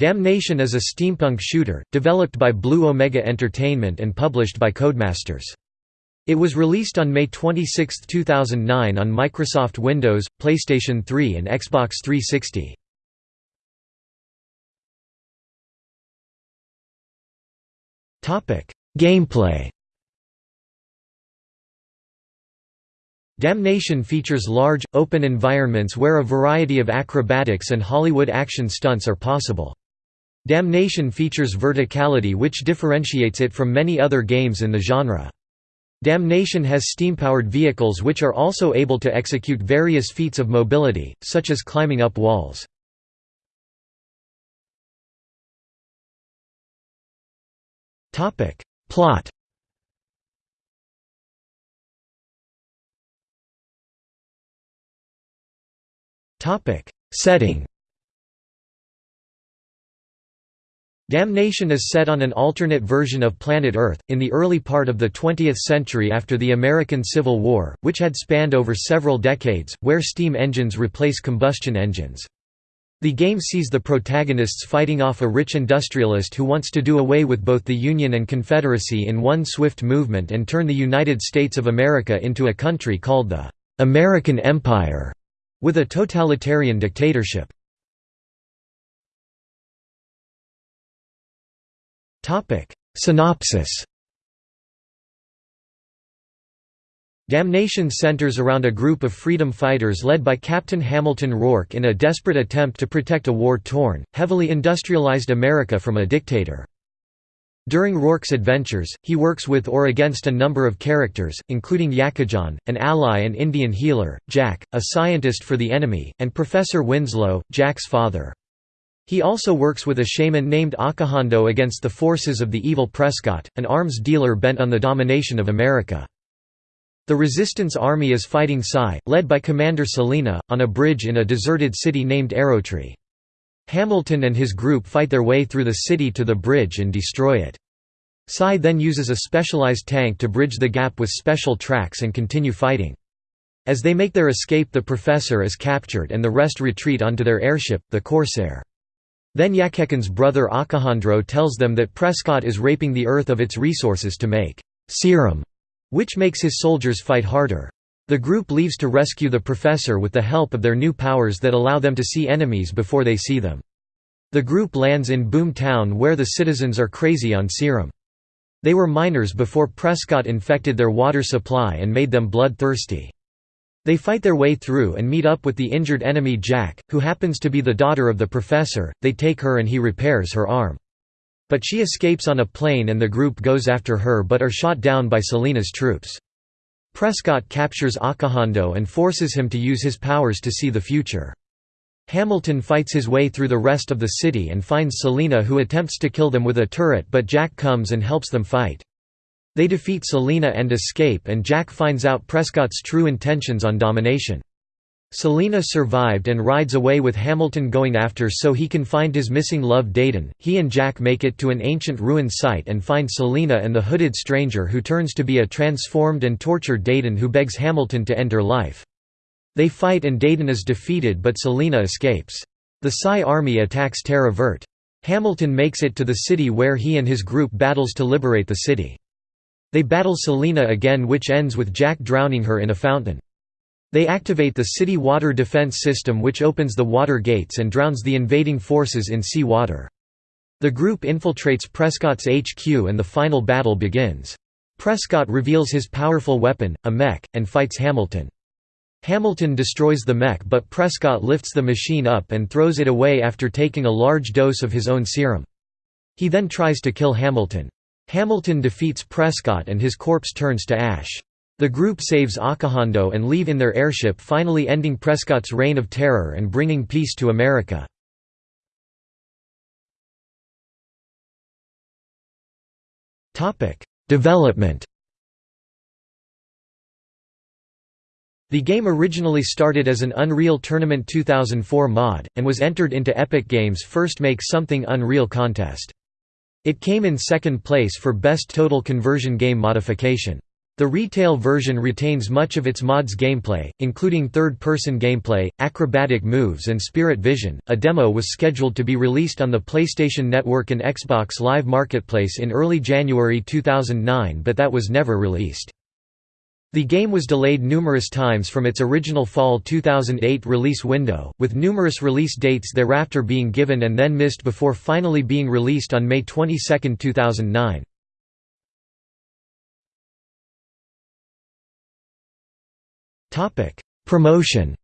Damnation is a steampunk shooter, developed by Blue Omega Entertainment and published by Codemasters. It was released on May 26, 2009 on Microsoft Windows, PlayStation 3 and Xbox 360. Gameplay Damnation features large, open environments where a variety of acrobatics and Hollywood action stunts are possible. Damnation features verticality which differentiates it from many other games in the genre. Damnation has steam-powered vehicles which are also able to execute various feats of mobility, such as climbing up walls. Plot Setting Damnation is set on an alternate version of planet Earth, in the early part of the 20th century after the American Civil War, which had spanned over several decades, where steam engines replace combustion engines. The game sees the protagonists fighting off a rich industrialist who wants to do away with both the Union and Confederacy in one swift movement and turn the United States of America into a country called the American Empire, with a totalitarian dictatorship. Synopsis Damnation centers around a group of freedom fighters led by Captain Hamilton Rourke in a desperate attempt to protect a war-torn, heavily industrialized America from a dictator. During Rourke's adventures, he works with or against a number of characters, including Yakecan, an ally and Indian healer, Jack, a scientist for the enemy, and Professor Winslow, Jack's father. He also works with a shaman named Akahando against the forces of the evil Prescott, an arms dealer bent on the domination of America. The resistance army is fighting Psi, led by Commander Selina, on a bridge in a deserted city named Arrowtree. Hamilton and his group fight their way through the city to the bridge and destroy it. Psi then uses a specialized tank to bridge the gap with special tracks and continue fighting. As they make their escape the Professor is captured and the rest retreat onto their airship, the Corsair. Then Yakecan's brother Akahando tells them that Prescott is raping the Earth of its resources to make serum, which makes his soldiers fight harder. The group leaves to rescue the professor with the help of their new powers that allow them to see enemies before they see them. The group lands in Boom Town where the citizens are crazy on serum. They were miners before Prescott infected their water supply and made them bloodthirsty. They fight their way through and meet up with the injured enemy Jack, who happens to be the daughter of the professor, they take her and he repairs her arm. But she escapes on a plane and the group goes after her but are shot down by Selina's troops. Prescott captures Akahando and forces him to use his powers to see the future. Hamilton fights his way through the rest of the city and finds Selina who attempts to kill them with a turret but Jack comes and helps them fight. They defeat Selina and escape and Jack finds out Prescott's true intentions on domination. Selina survived and rides away with Hamilton going after so he can find his missing love Dayton. He and Jack make it to an ancient ruined site and find Selina and the hooded stranger who turns to be a transformed and tortured Dayton who begs Hamilton to end her life. They fight and Dayton is defeated but Selina escapes. The Psi army attacks Terra Vert. Hamilton makes it to the city where he and his group battles to liberate the city. They battle Selina again which ends with Jack drowning her in a fountain. They activate the city water defense system which opens the water gates and drowns the invading forces in sea water. The group infiltrates Prescott's HQ and the final battle begins. Prescott reveals his powerful weapon, a mech, and fights Hamilton. Hamilton destroys the mech but Prescott lifts the machine up and throws it away after taking a large dose of his own serum. He then tries to kill Hamilton. Hamilton defeats Prescott and his corpse turns to ash. The group saves Akahando and leave in their airship finally ending Prescott's reign of terror and bringing peace to America. Development The game originally started as an Unreal Tournament 2004 mod, and was entered into Epic Games' first Make Something Unreal contest. It came in second place for Best Total Conversion Game Modification. The retail version retains much of its mod's gameplay, including third-person gameplay, acrobatic moves and spirit vision. A demo was scheduled to be released on the PlayStation Network and Xbox Live Marketplace in early January 2009 but that was never released. The game was delayed numerous times from its original fall 2008 release window, with numerous release dates thereafter being given and then missed before finally being released on May 22, 2009. Promotion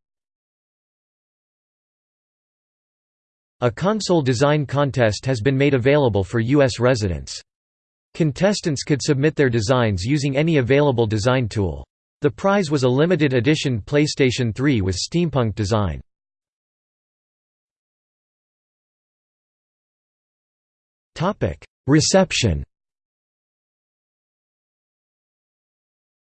A console design contest has been made available for U.S. residents. Contestants could submit their designs using any available design tool. The prize was a limited edition PlayStation 3 with steampunk design. Reception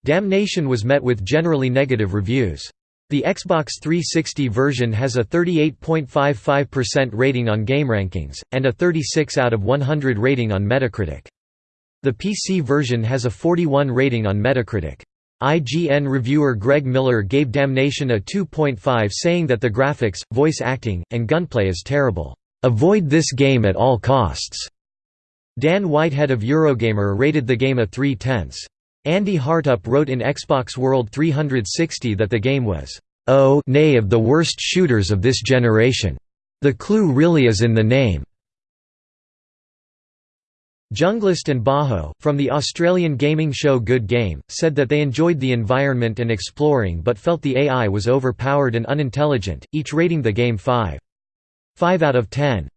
Damnation was met with generally negative reviews. The Xbox 360 version has a 38.55% rating on GameRankings, and a 36 out of 100 rating on Metacritic. The PC version has a 41 rating on Metacritic. IGN reviewer Greg Miller gave Damnation a 2.5 saying that the graphics, voice acting, and gunplay is terrible. "'Avoid this game at all costs'." Dan Whitehead of Eurogamer rated the game a 3 tenths. Andy Hartup wrote in Xbox World 360 that the game was, "...oh nay of the worst shooters of this generation. The clue really is in the name." Junglist and Bajo, from the Australian gaming show Good Game, said that they enjoyed the environment and exploring but felt the AI was overpowered and unintelligent, each rating the game 5. 5 out of 10.